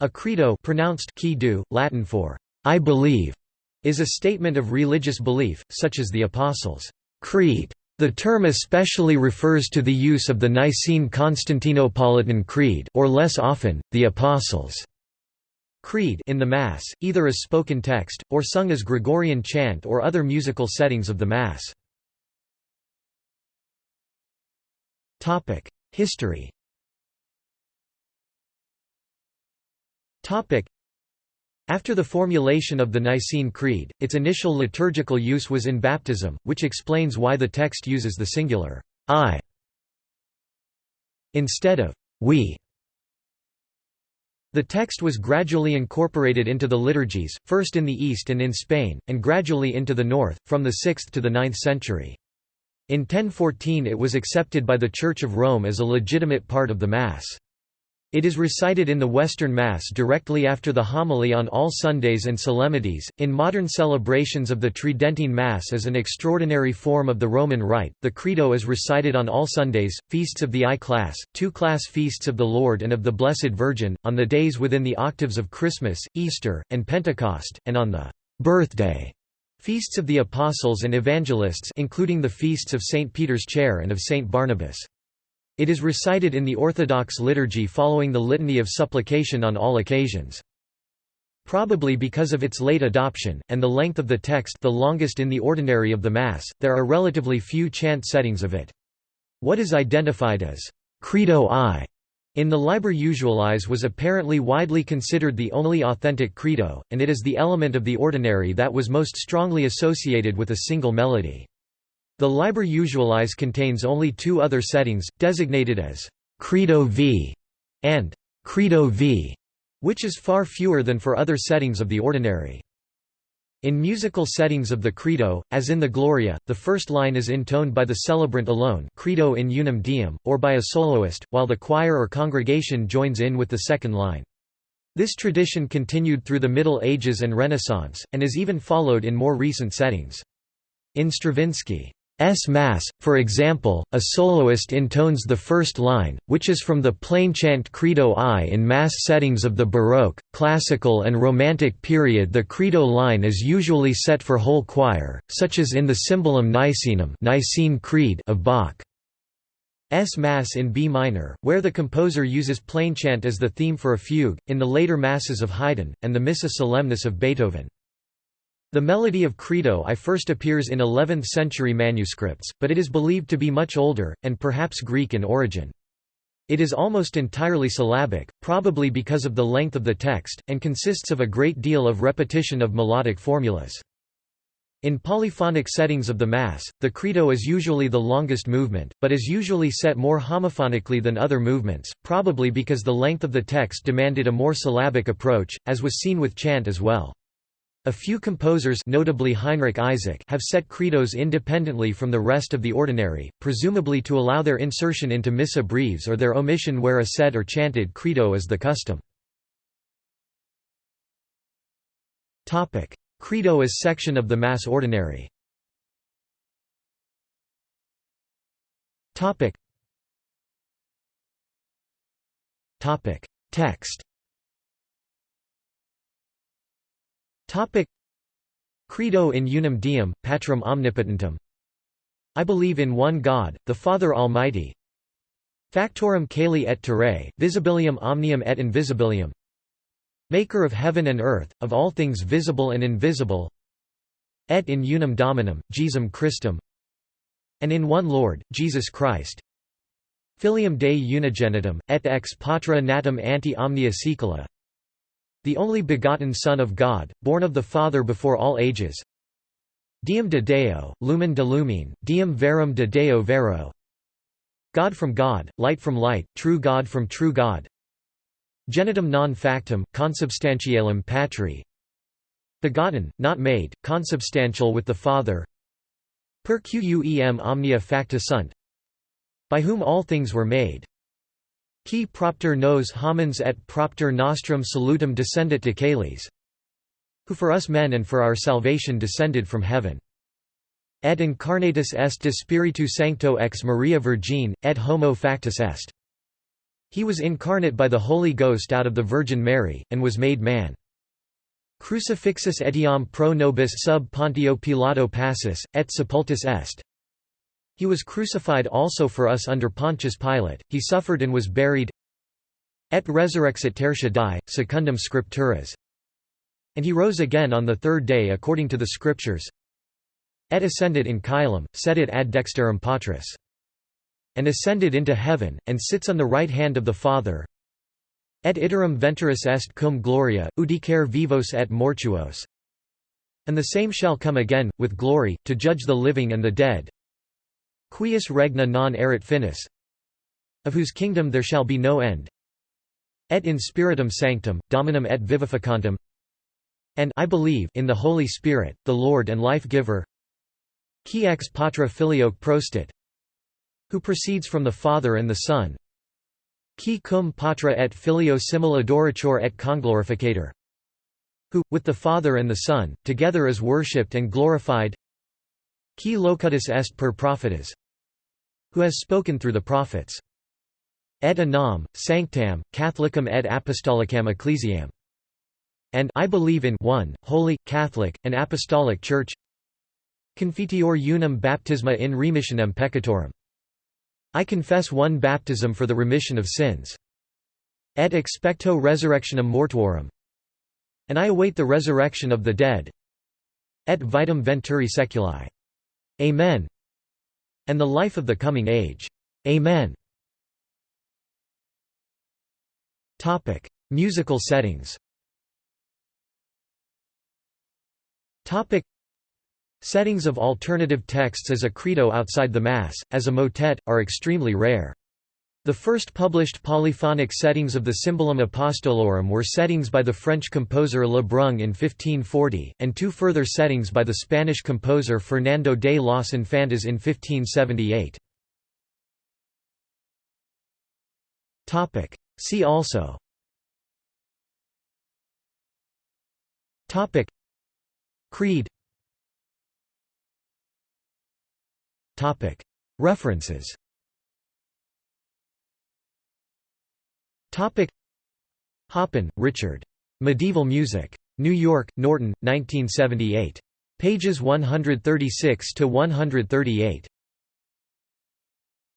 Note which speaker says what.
Speaker 1: A credo pronounced credo, Latin for I believe, is a statement of religious belief, such as the Apostles' Creed. The term especially refers to the use of the Nicene Constantinopolitan Creed or less often, the Apostles' Creed in the Mass, either as spoken text, or sung as Gregorian chant or other musical settings of the Mass. History after the formulation of the Nicene Creed, its initial liturgical use was in baptism, which explains why the text uses the singular I instead of we. The text was gradually incorporated into the liturgies, first in the East and in Spain, and gradually into the North, from the 6th to the 9th century. In 1014 it was accepted by the Church of Rome as a legitimate part of the Mass. It is recited in the Western Mass directly after the homily on all Sundays and solemnities. In modern celebrations of the Tridentine Mass as an extraordinary form of the Roman Rite, the Credo is recited on all Sundays, feasts of the I class, two class feasts of the Lord and of the Blessed Virgin, on the days within the octaves of Christmas, Easter, and Pentecost, and on the birthday feasts of the Apostles and Evangelists including the feasts of St. Peter's Chair and of St. Barnabas. It is recited in the Orthodox liturgy following the Litany of Supplication on all occasions. Probably because of its late adoption, and the length of the text the longest in the ordinary of the Mass, there are relatively few chant settings of it. What is identified as Credo I in the Liber Usualis was apparently widely considered the only authentic credo, and it is the element of the ordinary that was most strongly associated with a single melody. The Liber Usualis contains only two other settings, designated as Credo V and Credo V, which is far fewer than for other settings of the ordinary. In musical settings of the Credo, as in the Gloria, the first line is intoned by the celebrant alone Credo in unum diem, or by a soloist, while the choir or congregation joins in with the second line. This tradition continued through the Middle Ages and Renaissance, and is even followed in more recent settings. In Stravinsky, S Mass, for example, a soloist intones the first line, which is from the plainchant Credo I. In Mass settings of the Baroque, Classical and Romantic period the Credo line is usually set for whole choir, such as in the Symbolum Nicenum Nicene Creed of Bach. S Mass in B minor, where the composer uses plainchant as the theme for a fugue, in the later Masses of Haydn, and the Missa Solemnis of Beethoven. The melody of Credo I first appears in 11th-century manuscripts, but it is believed to be much older, and perhaps Greek in origin. It is almost entirely syllabic, probably because of the length of the text, and consists of a great deal of repetition of melodic formulas. In polyphonic settings of the Mass, the Credo is usually the longest movement, but is usually set more homophonically than other movements, probably because the length of the text demanded a more syllabic approach, as was seen with chant as well. A few composers notably Heinrich Isaac have set credos independently from the rest of the ordinary, presumably to allow their insertion into missa breves or their omission where a said or chanted credo is the custom. Credo is section of the Mass Ordinary. Text Topic. Credo in unum diem, patrum omnipotentem. I believe in one God, the Father Almighty. Factorum caeli et terrae, visibilium omnium et invisibilium. Maker of heaven and earth, of all things visible and invisible. Et in unum Dominum, Jesum Christum. And in one Lord, Jesus Christ. Filium Dei unigenitum, et ex patra natum ante omnia saecula the only begotten Son of God, born of the Father before all ages. Diem de Deo, Lumen de Lumine, Diem verum de Deo vero. God from God, light from light, true God from true God. Genitum non factum, consubstantialum patri. Begotten, not made, consubstantial with the Father. Per quem omnia facta sunt. By whom all things were made Qui propter nos homines et propter nostrum salutum descendit de caelis Who for us men and for our salvation descended from heaven. Et incarnatus est de Spiritu Sancto ex Maria Virgine, et homo factus est. He was incarnate by the Holy Ghost out of the Virgin Mary, and was made man. Crucifixus etiam pro nobis sub Pontio Pilato passus, et sepultus est. He was crucified also for us under Pontius Pilate, he suffered and was buried. Et resurrexit tertia die, secundum scripturas. And he rose again on the third day according to the Scriptures. Et ascended in caelum, sedit ad dexterum Patris. And ascended into heaven, and sits on the right hand of the Father. Et iterum venturus est cum gloria, udicare vivos et mortuos. And the same shall come again, with glory, to judge the living and the dead. Quius regna non erit finis. Of whose kingdom there shall be no end. Et in spiritum sanctum, dominum et vivificantem. And I believe in the Holy Spirit, the Lord and life-giver. Qui ex patra filioque prostit. Who proceeds from the Father and the Son, Qui cum patra et filio simul adorator et conglorificator. Who, with the Father and the Son, together is worshipped and glorified. Qui locutus est per prophetas. Who has spoken through the prophets. Et anam, sanctam, catholicam et apostolicam ecclesiam. And I believe in one, holy, Catholic, and apostolic Church. Confiteor unum baptisma in remissionem peccatorum. I confess one baptism for the remission of sins. Et expecto resurrectionem mortuorum. And I await the resurrection of the dead. Et vitam venturi seculi. Amen. And the life of the coming age. Amen. Topic: Musical settings. Topic: Settings of alternative texts as a credo outside the Mass, as a motet, are extremely rare. The first published polyphonic settings of the Symbolum Apostolorum were settings by the French composer Le Brun in 1540, and two further settings by the Spanish composer Fernando de los Infantes in 1578. See also. Topic. Creed. Topic. References Hoppin, Richard. Medieval Music. New York, Norton, 1978. Pages 136 to 138.